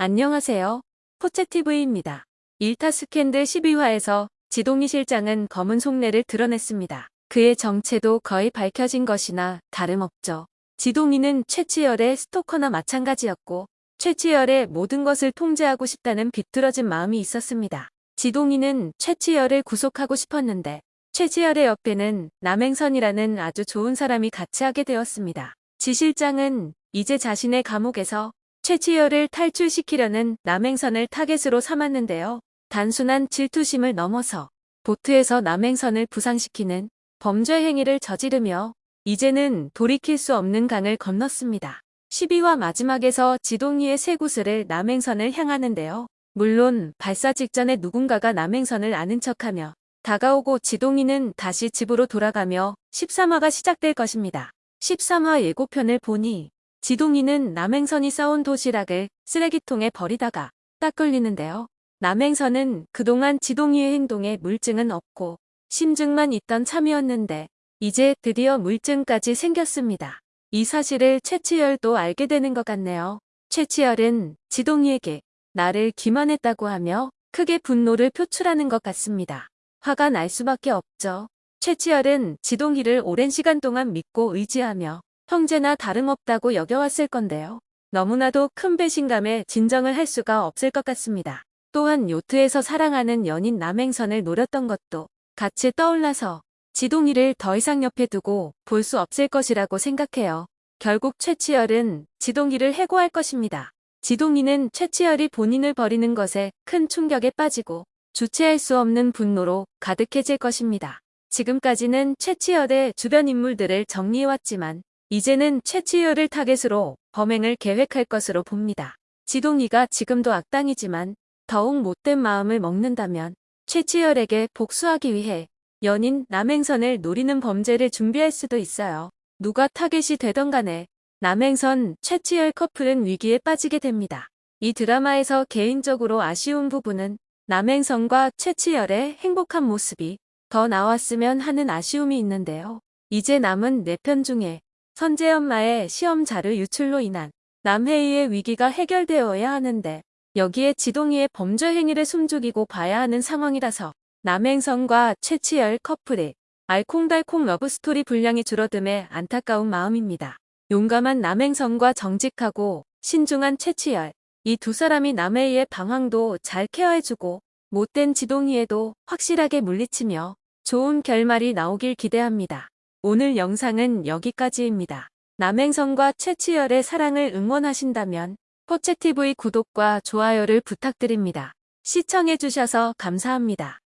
안녕하세요. 포채TV입니다. 일타 스캔들 12화에서 지동희 실장은 검은 속내를 드러냈습니다. 그의 정체도 거의 밝혀진 것이나 다름없죠. 지동희는 최치열의 스토커나 마찬가지였고 최치열의 모든 것을 통제하고 싶다는 비뚤어진 마음이 있었습니다. 지동희는 최치열을 구속하고 싶었는데 최치열의 옆에는 남행선이라는 아주 좋은 사람이 같이 하게 되었습니다. 지 실장은 이제 자신의 감옥에서 최치열을 탈출시키려는 남행선을 타겟으로 삼았는데요. 단순한 질투심을 넘어서 보트에서 남행선을 부상시키는 범죄 행위를 저지르며 이제는 돌이킬 수 없는 강을 건넜습니다. 12화 마지막에서 지동이의 쇠구슬을 남행선을 향하는데요. 물론 발사 직전에 누군가가 남행선을 아는 척하며 다가오고 지동이는 다시 집으로 돌아가며 13화가 시작될 것입니다. 13화 예고편을 보니 지동이는 남행선이 싸온 도시락을 쓰레기통에 버리다가 딱 걸리는데요. 남행선은 그동안 지동이의 행동에 물증은 없고 심증만 있던 참이었는데 이제 드디어 물증까지 생겼습니다. 이 사실을 최치열도 알게 되는 것 같네요. 최치열은 지동이에게 나를 기만했다고 하며 크게 분노를 표출하는 것 같습니다. 화가 날 수밖에 없죠. 최치열은 지동이를 오랜 시간 동안 믿고 의지하며 형제나 다름없다고 여겨왔을 건데요. 너무나도 큰 배신감에 진정을 할 수가 없을 것 같습니다. 또한 요트에서 사랑하는 연인 남행선을 노렸던 것도 같이 떠올라서 지동이를 더 이상 옆에 두고 볼 수 없을 것이라고 생각해요. 결국 최치열은 지동이를 해고할 것입니다. 지동이는 최치열이 본인을 버리는 것에 큰 충격에 빠지고 주체할 수 없는 분노로 가득해질 것입니다. 지금까지는 최치열의 주변 인물들을 정리해왔지만 이제는 최치열을 타겟으로 범행을 계획할 것으로 봅니다. 지동이가 지금도 악당이지만 더욱 못된 마음을 먹는다면 최치열에게 복수하기 위해 연인 남행선을 노리는 범죄를 준비할 수도 있어요. 누가 타겟이 되던 간에 남행선 최치열 커플은 위기에 빠지게 됩니다. 이 드라마에서 개인적으로 아쉬운 부분은 남행선과 최치열의 행복한 모습이 더 나왔으면 하는 아쉬움이 있는데요. 이제 남은 4편 중에 선재 엄마의 시험 자료 유출로 인한 남해이의 위기가 해결되어야 하는데 여기에 지동이의 범죄 행위를 숨죽이고 봐야 하는 상황이라서 남행선과 최치열 커플의 알콩달콩 러브스토리 분량이 줄어듦에 안타까운 마음입니다. 용감한 남행선과 정직하고 신중한 최치열 이 두 사람이 남해이의 방황도 잘 케어해주고 못된 지동이에도 확실하게 물리치며 좋은 결말이 나오길 기대합니다. 오늘 영상은 여기까지입니다. 남행선과 최치열의 사랑을 응원하신다면 포채TV 구독과 좋아요를 부탁드립니다. 시청해주셔서 감사합니다.